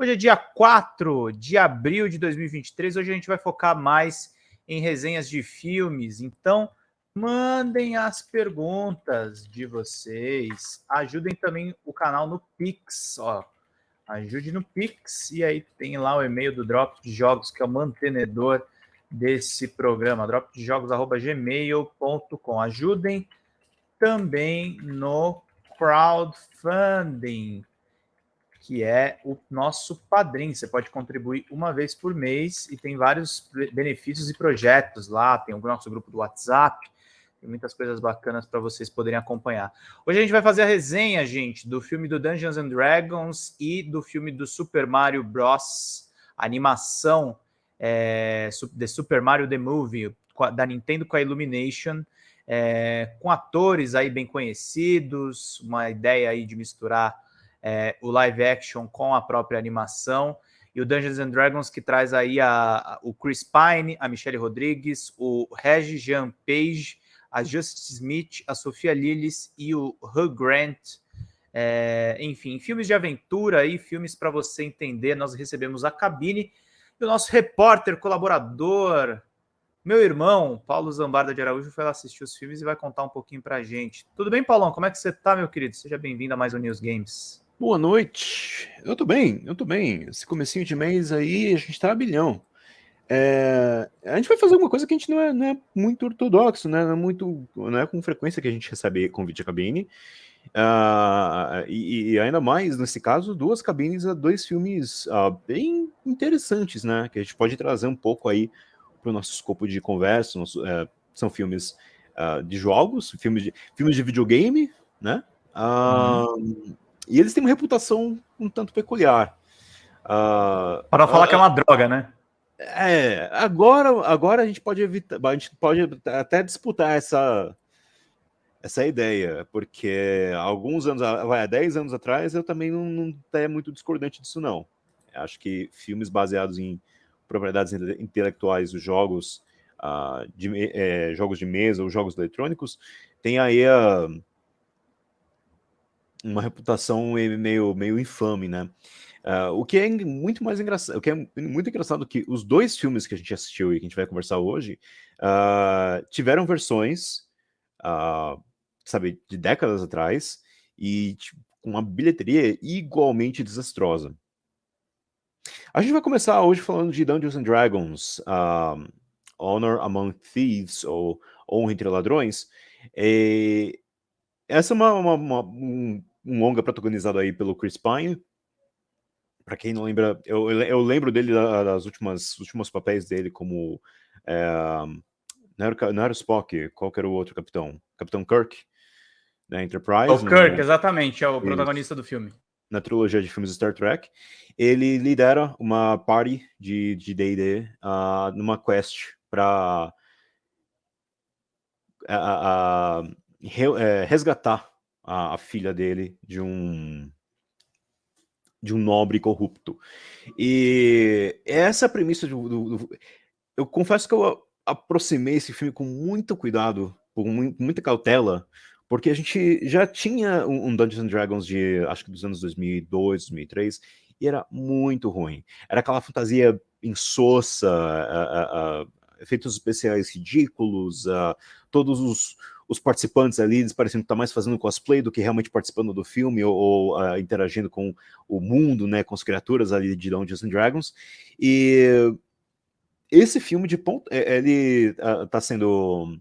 Hoje é dia 4 de abril de 2023. Hoje a gente vai focar mais em resenhas de filmes. Então, mandem as perguntas de vocês. Ajudem também o canal no Pix. Ó, ajude no Pix. E aí tem lá o e-mail do Drop de Jogos, que é o mantenedor desse programa. dropdejogos.gmail.com. Ajudem também no crowdfunding, que é o nosso padrinho. Você pode contribuir uma vez por mês e tem vários benefícios e projetos lá. Tem o nosso grupo do WhatsApp, tem muitas coisas bacanas para vocês poderem acompanhar. Hoje a gente vai fazer a resenha, gente, do filme do Dungeons and Dragons e do filme do Super Mario Bros. animação é, The Super Mario The Movie, da Nintendo com a Illumination é, com atores aí bem conhecidos, uma ideia aí de misturar é, o live action com a própria animação, e o Dungeons and Dragons que traz aí a, a, o Chris Pine, a Michelle Rodrigues, o Reggie Jean Page, a Justice Smith, a Sofia Lillis e o Hugh Grant. É, enfim, filmes de aventura e filmes para você entender. Nós recebemos a cabine e o nosso repórter, colaborador, meu irmão, Paulo Zambarda de Araújo, foi lá assistir os filmes e vai contar um pouquinho pra gente. Tudo bem, Paulão? Como é que você tá, meu querido? Seja bem-vindo a mais um News Games. Boa noite. Eu tô bem, eu tô bem. Esse comecinho de mês aí, a gente tá a bilhão. É, a gente vai fazer uma coisa que a gente não é, não é muito ortodoxo, né? Não é, muito, não é com frequência que a gente recebe convite à cabine. Uh, e, e, ainda mais, nesse caso, duas cabines a dois filmes uh, bem interessantes, né? Que a gente pode trazer um pouco aí para o nosso escopo de conversa, nosso, é, são filmes uh, de jogos, filmes de, filmes de videogame, né? Uh, uhum. E eles têm uma reputação um tanto peculiar. Uh, para falar que é uma droga, né? É, agora, agora a gente pode evitar, a gente pode até disputar essa, essa ideia, porque alguns anos, vai, há 10 anos atrás, eu também não, não é muito discordante disso, não. Acho que filmes baseados em propriedades intelectuais dos jogos, uh, de, é, jogos de mesa ou jogos eletrônicos, tem aí a, uma reputação meio, meio infame, né? Uh, o que é muito mais engraçado, o que é muito engraçado que os dois filmes que a gente assistiu e que a gente vai conversar hoje uh, tiveram versões, uh, sabe, de décadas atrás e tipo, com uma bilheteria igualmente desastrosa. A gente vai começar hoje falando de Dungeons and Dragons, Honor Among Thieves, ou Honra entre Ladrões. E essa é uma, uma, uma, um, um longa protagonizado aí pelo Chris Pine. Para quem não lembra, eu, eu lembro dele das últimas últimos papéis dele como é, não, era, não era Spock, qual era o outro capitão? Capitão Kirk, da Enterprise. O Kirk, no... exatamente, é o protagonista do filme na trilogia de filmes Star Trek, ele lidera uma party de D&D uh, numa quest para uh, uh, re, resgatar a, a, filha dele de um de um nobre corrupto. E essa premissa do, do, do, Eu confesso que eu aproximei esse filme com muito cuidado, com muita cautela, porque a gente já tinha um, Dungeons and Dragons de, acho que dos anos 2002, 2003, e era muito ruim. Era aquela fantasia insossa, efeitos especiais ridículos, todos os, os, participantes ali, eles pareciam estar mais fazendo cosplay do que realmente participando do filme ou, ou interagindo com o mundo, né, com as criaturas ali de Dungeons and Dragons. E esse filme de ponto, ele está sendo